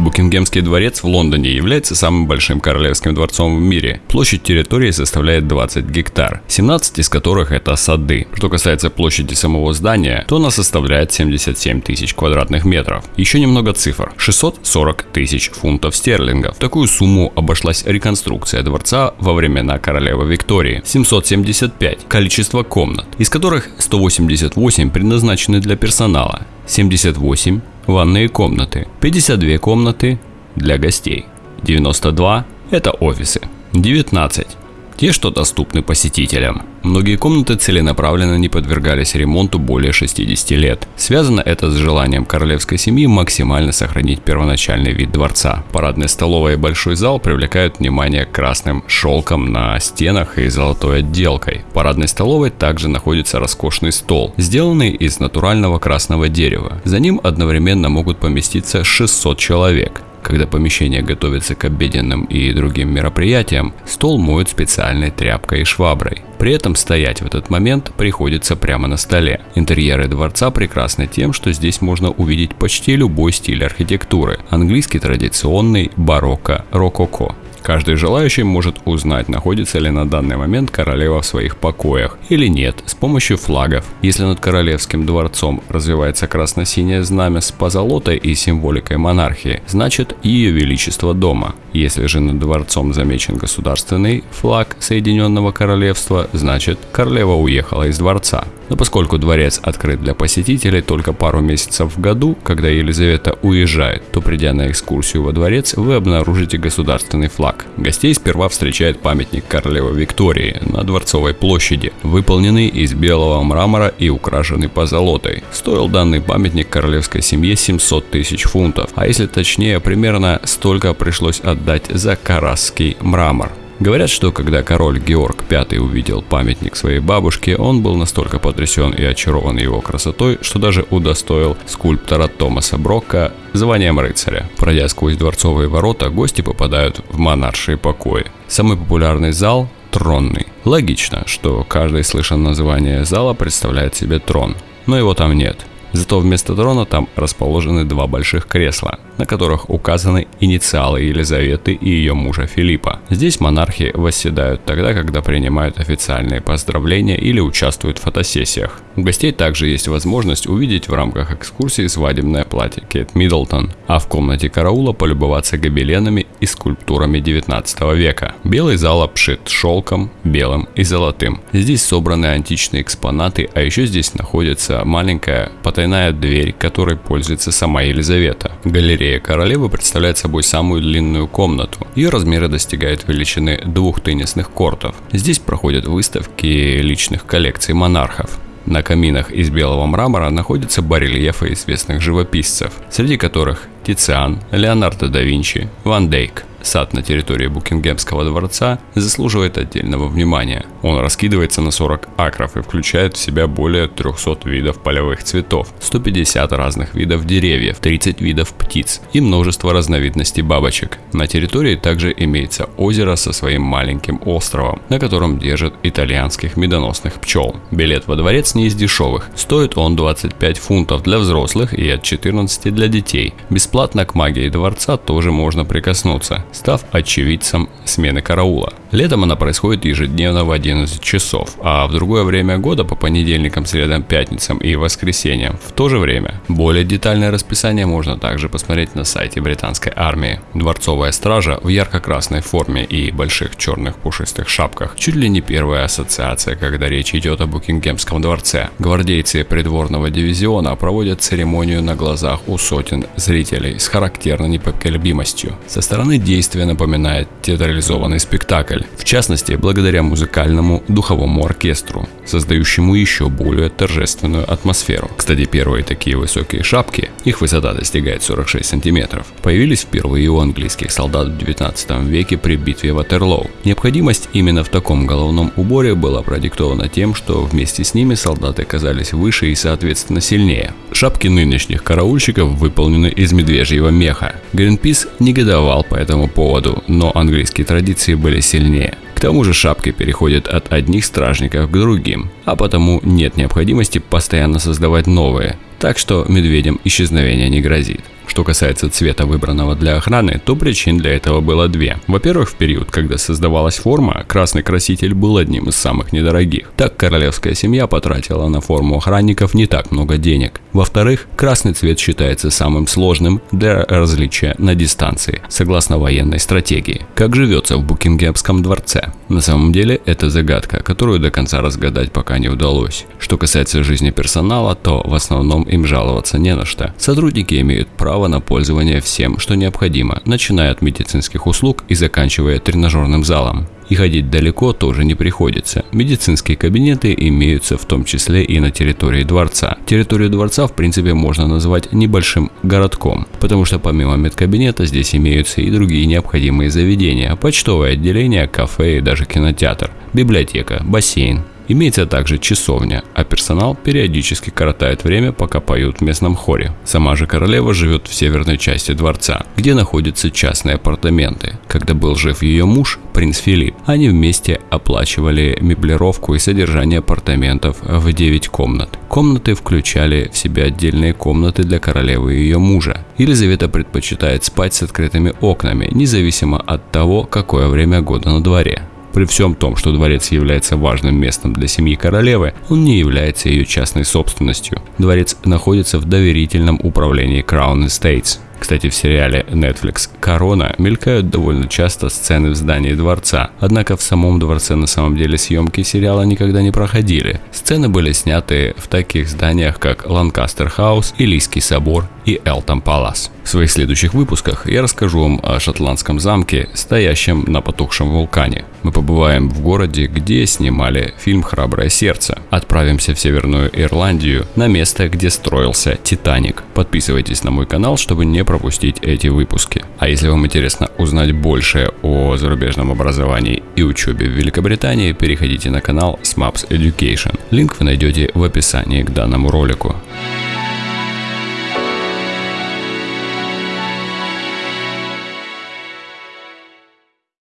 Букингемский дворец в Лондоне является самым большим королевским дворцом в мире. Площадь территории составляет 20 гектар, 17 из которых это сады. Что касается площади самого здания, то она составляет 77 тысяч квадратных метров. Еще немного цифр. 640 тысяч фунтов стерлингов. Такую сумму обошлась реконструкция дворца во времена королевы Виктории. 775 количество комнат, из которых 188 предназначены для персонала, 78 ванные комнаты, 52 комнаты для гостей, 92 это офисы, 19 те, что доступны посетителям. Многие комнаты целенаправленно не подвергались ремонту более 60 лет. Связано это с желанием королевской семьи максимально сохранить первоначальный вид дворца. Парадная столовая и большой зал привлекают внимание красным шелком на стенах и золотой отделкой. В парадной столовой также находится роскошный стол, сделанный из натурального красного дерева. За ним одновременно могут поместиться 600 человек. Когда помещение готовится к обеденным и другим мероприятиям, стол моют специальной тряпкой и шваброй. При этом стоять в этот момент приходится прямо на столе. Интерьеры дворца прекрасны тем, что здесь можно увидеть почти любой стиль архитектуры. Английский традиционный, барокко, рококо. Каждый желающий может узнать, находится ли на данный момент королева в своих покоях или нет с помощью флагов. Если над королевским дворцом развивается красно-синее знамя с позолотой и символикой монархии, значит ее величество дома. Если же над дворцом замечен государственный флаг Соединенного Королевства, значит королева уехала из дворца. Но поскольку дворец открыт для посетителей только пару месяцев в году, когда Елизавета уезжает, то придя на экскурсию во дворец, вы обнаружите государственный флаг. Гостей сперва встречает памятник королевы Виктории на Дворцовой площади, выполненный из белого мрамора и украшенный позолотой. Стоил данный памятник королевской семье 700 тысяч фунтов, а если точнее, примерно столько пришлось отдать за карасский мрамор. Говорят, что когда король Георг V увидел памятник своей бабушке, он был настолько потрясен и очарован его красотой, что даже удостоил скульптора Томаса Брокка званием рыцаря. Пройдя сквозь дворцовые ворота, гости попадают в монаршие покои. Самый популярный зал – тронный. Логично, что каждый слышан название зала представляет себе трон, но его там нет. Зато вместо трона там расположены два больших кресла, на которых указаны инициалы Елизаветы и ее мужа Филиппа. Здесь монархи восседают тогда, когда принимают официальные поздравления или участвуют в фотосессиях. У гостей также есть возможность увидеть в рамках экскурсии свадебное платье Кейт Миддлтон, а в комнате караула полюбоваться гобеленами и скульптурами 19 века. Белый зал обшит шелком, белым и золотым. Здесь собраны античные экспонаты, а еще здесь находится маленькая потайная дверь, которой пользуется сама Елизавета. Галерея королевы представляет собой самую длинную комнату. Ее размеры достигают величины двух теннисных кортов. Здесь проходят выставки личных коллекций монархов. На каминах из белого мрамора находятся барельефы известных живописцев, среди которых Тициан, Леонардо да Винчи, Ван Дейк. Сад на территории Букингемского дворца заслуживает отдельного внимания. Он раскидывается на 40 акров и включает в себя более 300 видов полевых цветов, 150 разных видов деревьев, 30 видов птиц и множество разновидностей бабочек. На территории также имеется озеро со своим маленьким островом, на котором держат итальянских медоносных пчел. Билет во дворец не из дешевых, стоит он 25 фунтов для взрослых и от 14 для детей. Бесплатно к магии дворца тоже можно прикоснуться став очевидцем смены караула. Летом она происходит ежедневно в 11 часов, а в другое время года по понедельникам, средам, пятницам и воскресеньям в то же время. Более детальное расписание можно также посмотреть на сайте британской армии. Дворцовая стража в ярко-красной форме и больших черных пушистых шапках чуть ли не первая ассоциация, когда речь идет о Букингемском дворце. Гвардейцы придворного дивизиона проводят церемонию на глазах у сотен зрителей с характерной непоколебимостью. Со стороны действия напоминает театрализованный спектакль, в частности, благодаря музыкальному духовому оркестру, создающему еще более торжественную атмосферу. Кстати, первые такие высокие шапки, их высота достигает 46 сантиметров, появились впервые у английских солдат в 19 веке при битве Ватерлоу. Необходимость именно в таком головном уборе была продиктована тем, что вместе с ними солдаты казались выше и соответственно сильнее. Шапки нынешних караульщиков выполнены из медвежьего меха. Гринпис негодовал по этому поводу, но английские традиции были сильнее. К тому же шапки переходят от одних стражников к другим, а потому нет необходимости постоянно создавать новые. Так что медведям исчезновение не грозит. Что касается цвета выбранного для охраны, то причин для этого было две. Во-первых, в период, когда создавалась форма, красный краситель был одним из самых недорогих. Так королевская семья потратила на форму охранников не так много денег. Во-вторых, красный цвет считается самым сложным для различия на дистанции, согласно военной стратегии. Как живется в Букингемском дворце? На самом деле это загадка, которую до конца разгадать пока не удалось. Что касается жизни персонала, то в основном им жаловаться не на что. Сотрудники имеют право на пользование всем, что необходимо, начиная от медицинских услуг и заканчивая тренажерным залом. И ходить далеко тоже не приходится. Медицинские кабинеты имеются в том числе и на территории дворца. Территорию дворца в принципе можно назвать небольшим городком, потому что помимо медкабинета здесь имеются и другие необходимые заведения, почтовое отделение, кафе и даже кинотеатр, библиотека, бассейн. Имеется также часовня, а персонал периодически коротает время, пока поют в местном хоре. Сама же королева живет в северной части дворца, где находятся частные апартаменты. Когда был жив ее муж, принц Филипп, они вместе оплачивали меблировку и содержание апартаментов в 9 комнат. Комнаты включали в себя отдельные комнаты для королевы и ее мужа. Елизавета предпочитает спать с открытыми окнами, независимо от того, какое время года на дворе. При всем том, что дворец является важным местом для семьи королевы, он не является ее частной собственностью. Дворец находится в доверительном управлении Crown Estates. Кстати, в сериале Netflix «Корона» мелькают довольно часто сцены в здании дворца, однако в самом дворце на самом деле съемки сериала никогда не проходили. Сцены были сняты в таких зданиях, как Ланкастер Хаус, Илийский собор и Элтон Палас. В своих следующих выпусках я расскажу вам о шотландском замке, стоящем на потухшем вулкане. Мы побываем в городе, где снимали фильм «Храброе сердце». Отправимся в Северную Ирландию, на место, где строился Титаник. Подписывайтесь на мой канал, чтобы не пропустить эти выпуски. А если вам интересно узнать больше о зарубежном образовании и учебе в Великобритании, переходите на канал SMAPS Education. Линк вы найдете в описании к данному ролику.